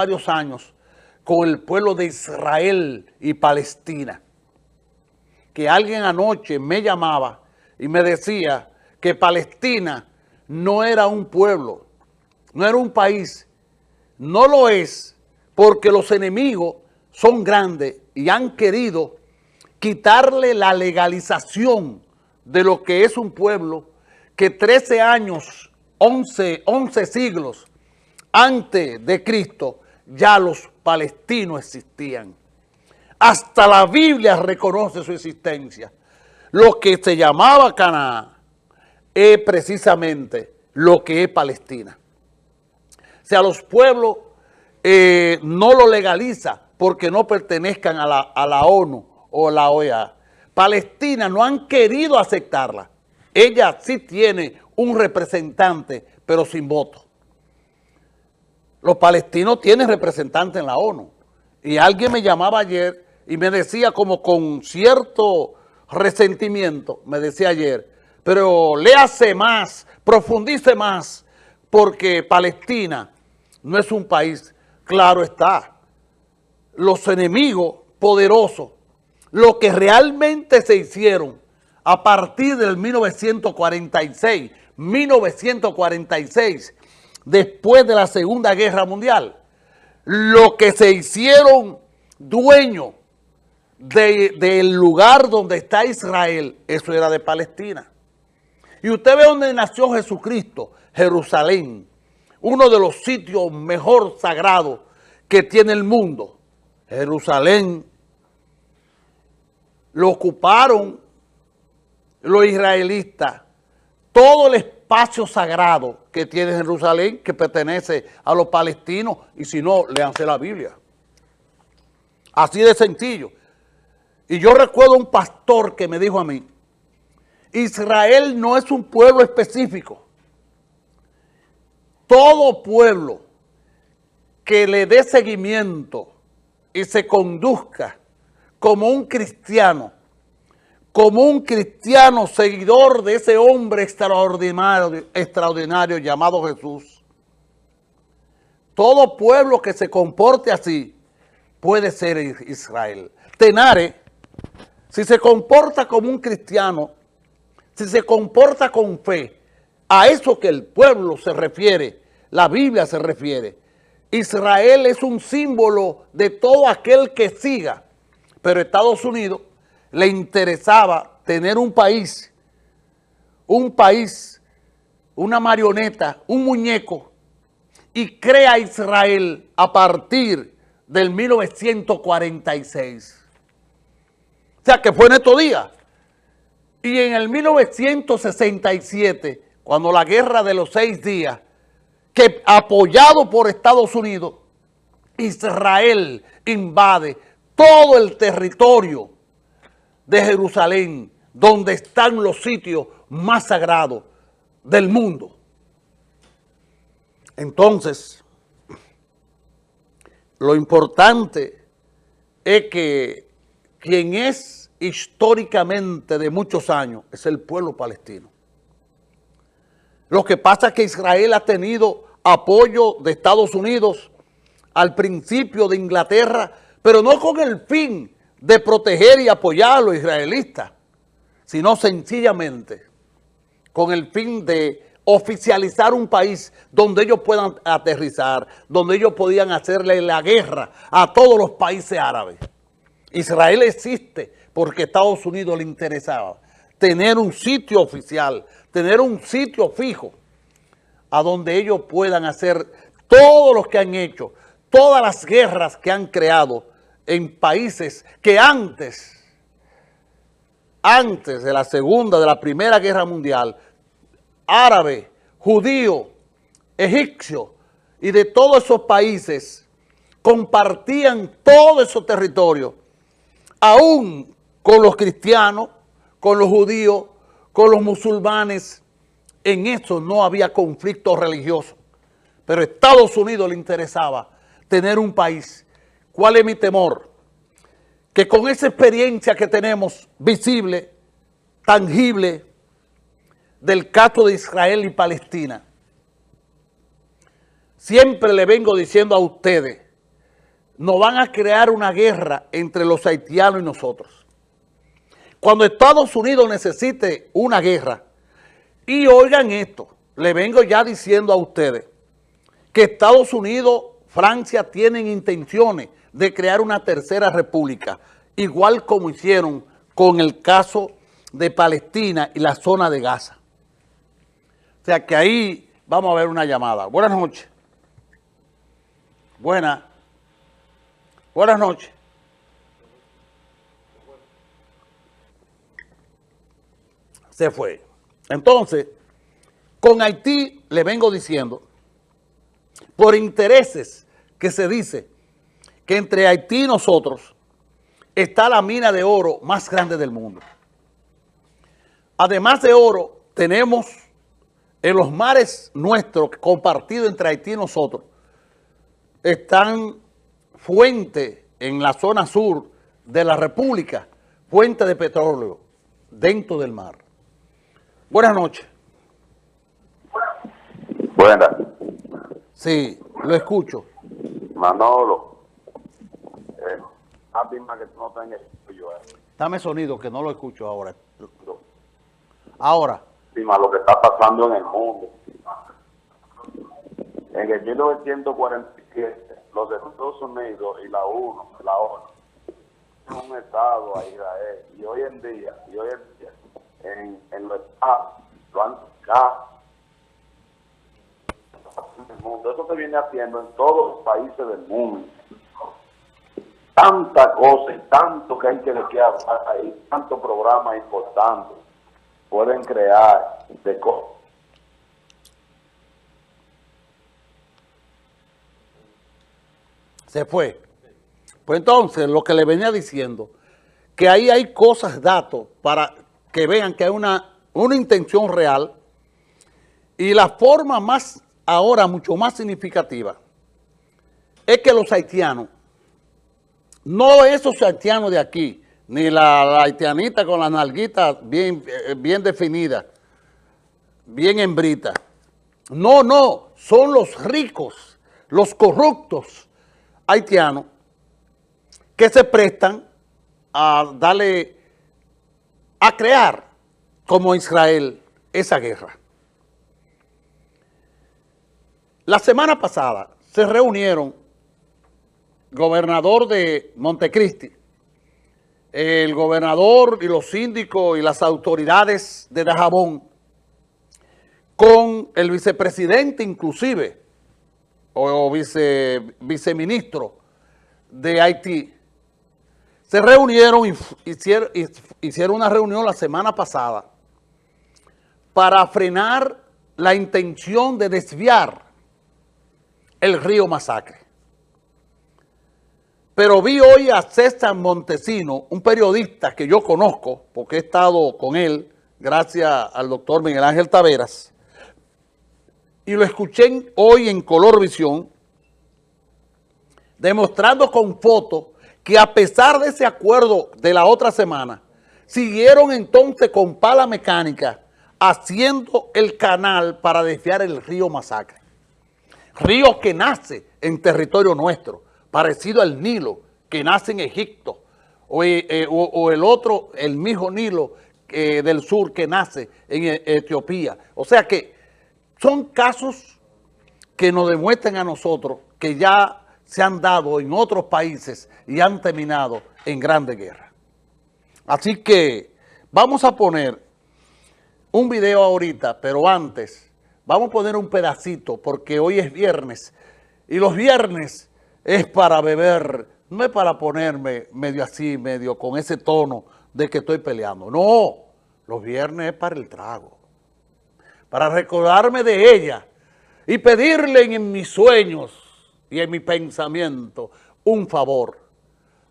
varios años con el pueblo de Israel y Palestina. Que alguien anoche me llamaba y me decía que Palestina no era un pueblo, no era un país. No lo es porque los enemigos son grandes y han querido quitarle la legalización de lo que es un pueblo que 13 años, 11, 11 siglos antes de Cristo, ya los palestinos existían. Hasta la Biblia reconoce su existencia. Lo que se llamaba Canaán es precisamente lo que es Palestina. O sea, los pueblos eh, no lo legaliza porque no pertenezcan a la, a la ONU o la OEA. Palestina no han querido aceptarla. Ella sí tiene un representante, pero sin voto. Los palestinos tienen representantes en la ONU. Y alguien me llamaba ayer y me decía como con cierto resentimiento, me decía ayer, pero léase más, profundice más, porque Palestina no es un país, claro está. Los enemigos poderosos, lo que realmente se hicieron a partir del 1946, 1946, después de la Segunda Guerra Mundial, lo que se hicieron dueños del lugar donde está Israel, eso era de Palestina. Y usted ve donde nació Jesucristo, Jerusalén, uno de los sitios mejor sagrados que tiene el mundo. Jerusalén lo ocuparon los israelitas, todo el espacio sagrado que tiene Jerusalén, que pertenece a los palestinos, y si no, leanse la Biblia. Así de sencillo. Y yo recuerdo un pastor que me dijo a mí, Israel no es un pueblo específico. Todo pueblo que le dé seguimiento y se conduzca como un cristiano, como un cristiano seguidor de ese hombre extraordinario, llamado Jesús. Todo pueblo que se comporte así puede ser Israel. Tenare, si se comporta como un cristiano, si se comporta con fe, a eso que el pueblo se refiere, la Biblia se refiere. Israel es un símbolo de todo aquel que siga, pero Estados Unidos le interesaba tener un país, un país, una marioneta, un muñeco, y crea Israel a partir del 1946. O sea, que fue en estos días. Y en el 1967, cuando la guerra de los seis días, que apoyado por Estados Unidos, Israel invade todo el territorio de Jerusalén, donde están los sitios más sagrados del mundo. Entonces, lo importante es que quien es históricamente de muchos años es el pueblo palestino. Lo que pasa es que Israel ha tenido apoyo de Estados Unidos al principio de Inglaterra, pero no con el fin de proteger y apoyar a los israelitas, sino sencillamente con el fin de oficializar un país donde ellos puedan aterrizar, donde ellos podían hacerle la guerra a todos los países árabes. Israel existe porque Estados Unidos le interesaba tener un sitio oficial, tener un sitio fijo a donde ellos puedan hacer todo lo que han hecho, todas las guerras que han creado en países que antes, antes de la Segunda, de la Primera Guerra Mundial, árabe, judío, egipcio y de todos esos países compartían todo esos territorios, aún con los cristianos, con los judíos, con los musulmanes. En eso no había conflicto religioso. Pero a Estados Unidos le interesaba tener un país. ¿Cuál es mi temor? Que con esa experiencia que tenemos visible, tangible, del caso de Israel y Palestina, siempre le vengo diciendo a ustedes nos van a crear una guerra entre los haitianos y nosotros. Cuando Estados Unidos necesite una guerra, y oigan esto, le vengo ya diciendo a ustedes que Estados Unidos, Francia tienen intenciones de crear una tercera república, igual como hicieron con el caso de Palestina y la zona de Gaza. O sea que ahí vamos a ver una llamada. Buenas noches. Buenas. Buenas noches. Se fue. Entonces, con Haití le vengo diciendo, por intereses que se dice que entre Haití y nosotros está la mina de oro más grande del mundo. Además de oro, tenemos en los mares nuestros compartidos entre Haití y nosotros, están fuentes en la zona sur de la República, fuentes de petróleo dentro del mar. Buenas noches. Buenas. Sí, lo escucho. Manolo. Afirma que tú no tengas yo. Eh. Dame sonido, que no lo escucho ahora. Ahora. Lo que está pasando en el mundo. En el 1947, los Estados Unidos y la ONU, la ONU, un estado a Israel. Y hoy en día, y hoy en día, en, en los estados, lo han sacado el mundo. Eso se viene haciendo en todos los países del mundo. Tanta cosa y tanto que hay que, hablar ahí, tanto programa importante pueden crear de cosas. Se fue. Pues entonces, lo que le venía diciendo, que ahí hay cosas, datos, para que vean que hay una, una intención real y la forma más, ahora mucho más significativa, es que los haitianos, no esos haitianos de aquí, ni la, haitianita con la nalguita bien, eh, bien definida, bien hembrita. No, no, son los ricos, los corruptos haitianos que se prestan a darle, a crear como Israel esa guerra. La semana pasada se reunieron gobernador de Montecristi, el gobernador y los síndicos y las autoridades de Dajabón con el vicepresidente inclusive o, vice, viceministro de Haití. Se reunieron y hicieron una reunión la semana pasada para frenar la intención de desviar el río Masacre. Pero vi hoy a César Montesino, un periodista que yo conozco, porque he estado con él, gracias al doctor Miguel Ángel Taveras, y lo escuché hoy en Color Visión, demostrando con fotos que a pesar de ese acuerdo de la otra semana, siguieron entonces con pala mecánica haciendo el canal para desviar el río Masacre. Río que nace en territorio nuestro, parecido al Nilo, que nace en Egipto, o, eh, eh, el otro, el mismo Nilo eh, del sur que nace en Etiopía. O sea que son casos que nos demuestran a nosotros que ya se han dado en otros países y han terminado en grande guerra. Así que vamos a poner un video ahorita, pero antes Vamos a poner un pedacito porque hoy es viernes y los viernes es para beber, no es para ponerme medio así, medio con ese tono de que estoy peleando. No, los viernes es para el trago, para recordarme de ella y pedirle en mis sueños y en mi pensamiento un favor.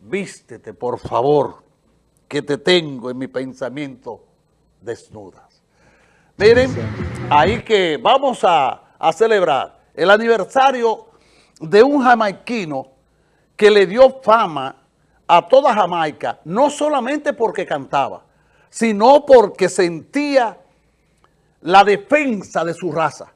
Vístete, por favor, que te tengo en mi pensamiento desnudas. Miren, ahí que vamos a, celebrar el aniversario de un jamaiquino que le dio fama a toda Jamaica, no solamente porque cantaba, sino porque sentía la defensa de su raza.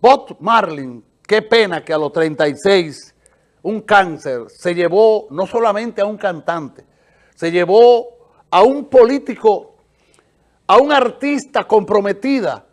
Bob Marlin, qué pena que a los 36 un cáncer, se llevó no solamente a un cantante, se llevó a un político, a un artista comprometida